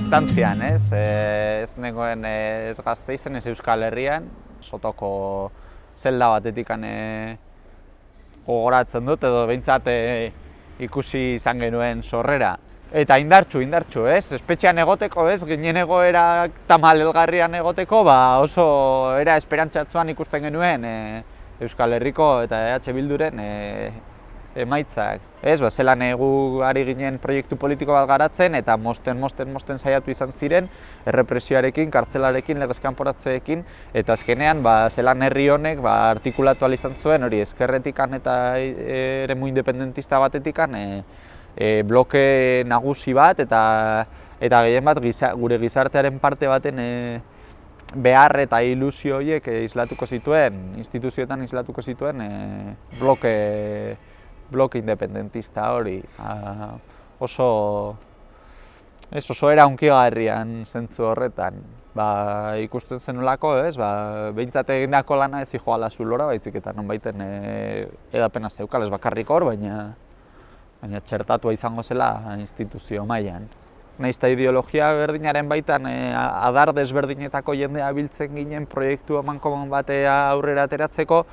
distantzian, ez? E, ez negoen ez gazte izen, ez Euskal Herrian, sotoko zelda batetik e, gogoratzen dut, edo behintzat e, ikusi izan genuen sorrera. Eta indartxu, indartxu, ez? Espetxean egoteko, ez? Ginen egoera tamal elgarrian egoteko, ba oso era esperantzatzuan ikusten genuen e, Euskal Herriko eta EH Bilduren e, emaitzak. Ez, ba, zelan egu ari ginen proiektu politiko bat garatzen eta mosten, mosten, mosten saiatu izan ziren errepresioarekin, kartzelarekin, legezkanporatzeekin eta azkenean ba, zelan herri honek ba, artikulatu izan zuen hori eskerretikan eta ere mu independentista batetikan e, e, bloke nagusi bat eta eta gehien bat gure gizartearen parte baten e, behar eta ilusio horiek islatuko zituen, instituzioetan islatuko zituen e, bloke bloke independentista hori. A, oso, ez oso era unkigarrian zentzu horretan. Ba, ikusten zenulako, ez, ba, behintzat egindako lana ez joala zulora, baitzik eta non baiten e, edapena zeukal, ez bakarrik hor, baina, baina txertatua izango zela instituzio mailan. Naizta ideologia berdinaren baitan e, adar desberdinetako jendea biltzen ginen proiektu eman batea aurrera ateratzeko,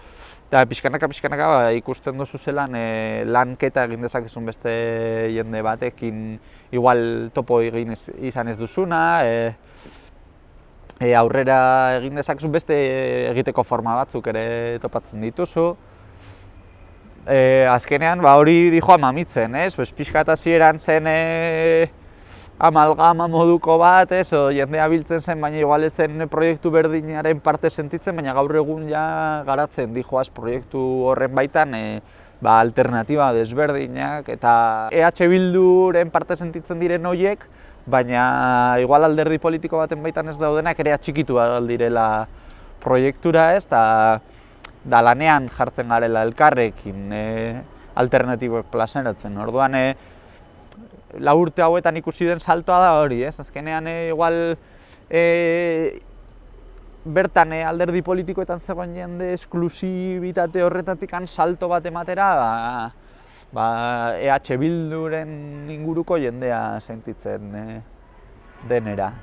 Eta pixkanaka, pixkanaka ba, ikusten duzu zelan e, lanketa egin dezakezun beste jende batekin igual topo egin izan ez duzuna, e, e, aurrera egin dezakezun beste egiteko forma batzuk ere topatzen dituzu. E, azkenean ba, hori dijoa mamitzen, ez? Bez, pixkatazieran zen e, amalgama moduko bat, ez, o, jendea biltzen zen, baina igual ez zen proiektu berdinaren parte sentitzen, baina gaur egun ja garatzen dijoaz proiektu horren baitan e, ba, alternatiba desberdinak eta EH Bilduren parte sentitzen diren horiek, baina igual alderdi politiko baten baitan ez daudenak ere atxikitu direla proiektura ez, da, da lanean jartzen garela elkarrekin e, alternatiboek plazeratzen. Orduan, e, la urte hauetan ikusi den saltoa da hori, ez? Azkenean e, igual e, bertan e, alderdi politikoetan zegoen jende esklusibitate horretatik salto bat ematera ba, ba, EH Bilduren inguruko jendea sentitzen e, denera.